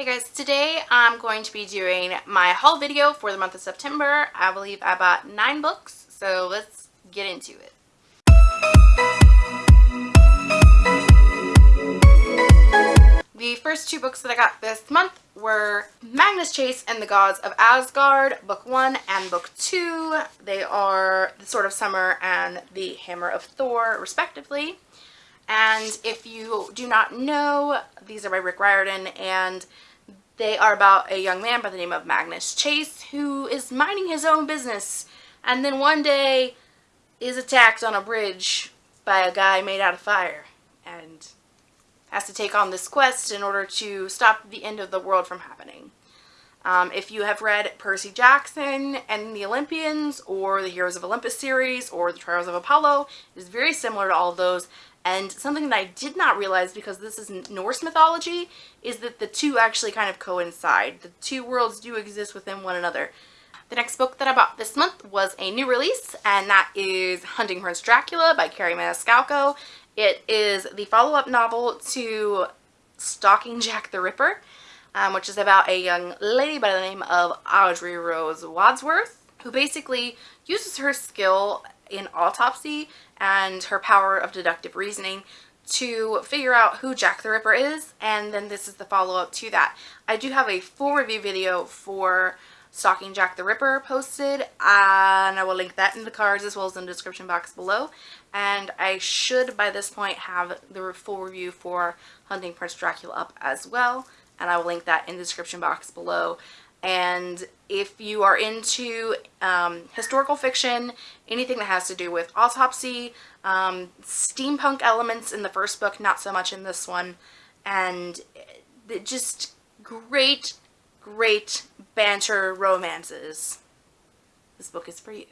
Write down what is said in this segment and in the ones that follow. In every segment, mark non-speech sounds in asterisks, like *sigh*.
Hey guys, today I'm going to be doing my haul video for the month of September. I believe I bought nine books, so let's get into it. The first two books that I got this month were Magnus Chase and the Gods of Asgard, Book 1 and Book 2. They are The Sword of Summer and The Hammer of Thor, respectively. And if you do not know, these are by Rick Riordan, and they are about a young man by the name of Magnus Chase who is minding his own business and then one day is attacked on a bridge by a guy made out of fire and has to take on this quest in order to stop the end of the world from happening. Um, if you have read Percy Jackson and the Olympians or the Heroes of Olympus series or the Trials of Apollo, it is very similar to all of those. And something that I did not realize because this is Norse mythology is that the two actually kind of coincide. The two worlds do exist within one another. The next book that I bought this month was a new release, and that is Hunting Prince Dracula by Kerri Maniscalco. It is the follow-up novel to Stalking Jack the Ripper, um, which is about a young lady by the name of Audrey Rose Wadsworth, who basically uses her skill in autopsy and her power of deductive reasoning to figure out who Jack the Ripper is, and then this is the follow-up to that. I do have a full review video for Stalking Jack the Ripper posted and I will link that in the cards as well as in the description box below and I should by this point have the full review for Hunting Prince Dracula up as well and I will link that in the description box below and if you are into um, historical fiction, anything that has to do with autopsy, um, steampunk elements in the first book, not so much in this one, and just great great banter romances. This book is for you.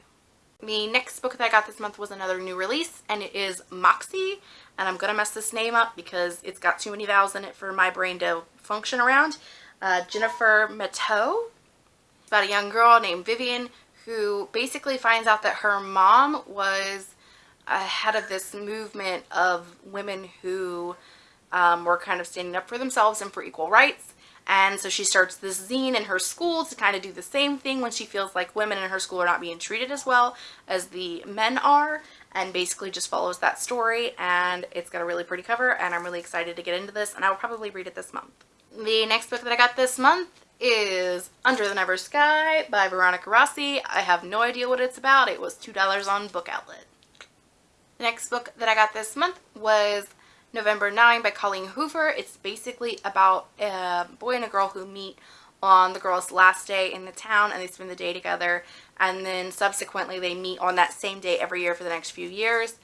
The next book that I got this month was another new release and it is Moxie and I'm gonna mess this name up because it's got too many vowels in it for my brain to function around. Uh, Jennifer. It's about a young girl named Vivian who basically finds out that her mom was ahead of this movement of women who um, were kind of standing up for themselves and for equal rights and so she starts this zine in her school to kind of do the same thing when she feels like women in her school are not being treated as well as the men are and basically just follows that story and it's got a really pretty cover and I'm really excited to get into this and I will probably read it this month. The next book that I got this month is Under the Never Sky by Veronica Rossi. I have no idea what it's about. It was $2 on Book Outlet. The next book that I got this month was November 9 by Colleen Hoover. It's basically about a boy and a girl who meet on the girl's last day in the town and they spend the day together and then subsequently they meet on that same day every year for the next few years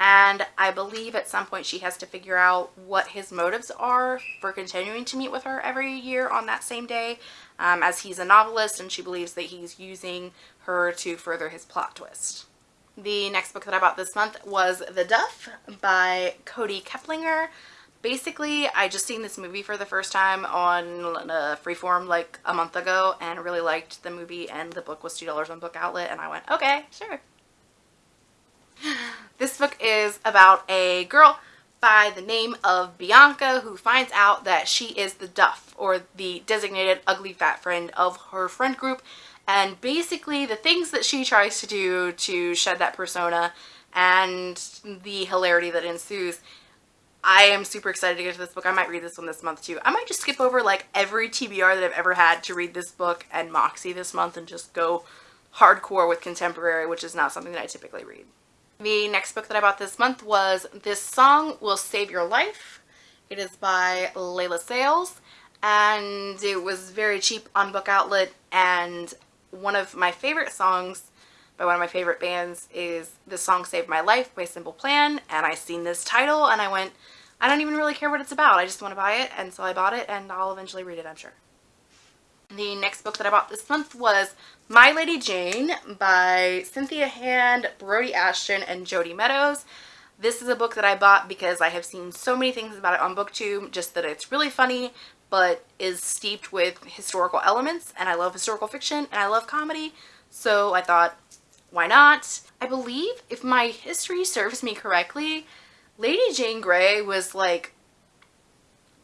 and I believe at some point she has to figure out what his motives are for continuing to meet with her every year on that same day um, as he's a novelist and she believes that he's using her to further his plot twist. The next book that I bought this month was The Duff by Kody Keplinger. Basically, I just seen this movie for the first time on Freeform like a month ago and really liked the movie and the book was $2 on Book Outlet and I went, okay, sure. Is about a girl by the name of Bianca who finds out that she is the Duff or the designated ugly fat friend of her friend group and basically the things that she tries to do to shed that persona and the hilarity that ensues I am super excited to get to this book. I might read this one this month too. I might just skip over like every TBR that I've ever had to read this book and Moxie this month and just go hardcore with contemporary, which is not something that I typically read. The next book that I bought this month was This Song Will Save Your Life. It is by Leila Sales and it was very cheap on Book Outlet and one of my favorite songs by one of my favorite bands is This Song Saved My Life by Simple Plan and I seen this title and I went I don't even really care what it's about I just want to buy it and so I bought it and I'll eventually read it I'm sure. The next book that I bought this month was My Lady Jane by Cynthia Hand, Brodi Ashton, and Jodi Meadows. This is a book that I bought because I have seen so many things about it on booktube just that it's really funny but is steeped with historical elements and I love historical fiction and I love comedy so I thought why not? I believe if my history serves me correctly Lady Jane Grey was like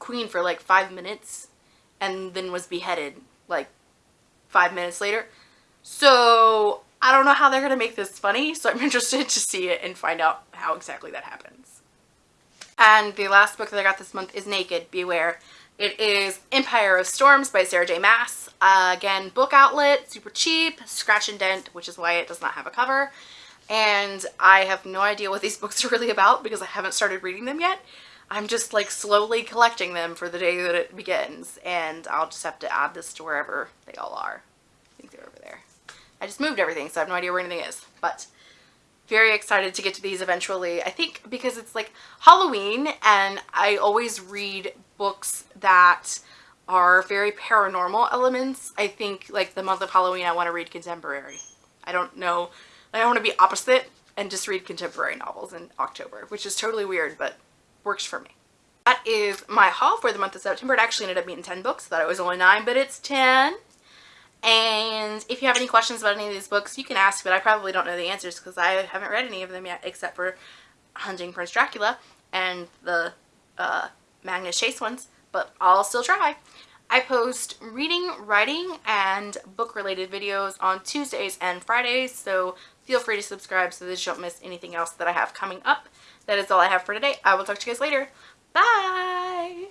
queen for like five minutes and then was beheaded like five minutes later. So I don't know how they're going to make this funny, so I'm *laughs* interested to see it and find out how exactly that happens. And the last book that I got this month is Naked, Beware. It is Empire of Storms by Sarah J Maas. Uh, again, book outlet, super cheap, scratch and dent, which is why it does not have a cover. And I have no idea what these *laughs* books are really about because I haven't started reading them yet. I'm just like slowly collecting them for the day that it begins and I'll just have to add this to wherever they all are. I think they're over there. I just moved everything so I have no idea where anything is but very excited to get to these eventually. I think because it's like Halloween and I always read books that are very paranormal elements. I think like the month of Halloween I want to read contemporary. I don't know. I want to be opposite and just read contemporary novels in October, which is totally weird, but works for me. That is my haul for the month of September. It actually ended up being 10 books. I thought it was only 9, but it's 10. And if you have any questions about any of these books, you can ask, but I probably don't know the answers because I haven't read any of them yet except for Hunting Prince Dracula and the uh, Magnus Chase ones, but I'll still try. I post reading, writing, and book-related videos on Tuesdays and Fridays, so feel free to subscribe so that you don't miss anything else that I have coming up. That is all I have for today. I will talk to you guys later. Bye!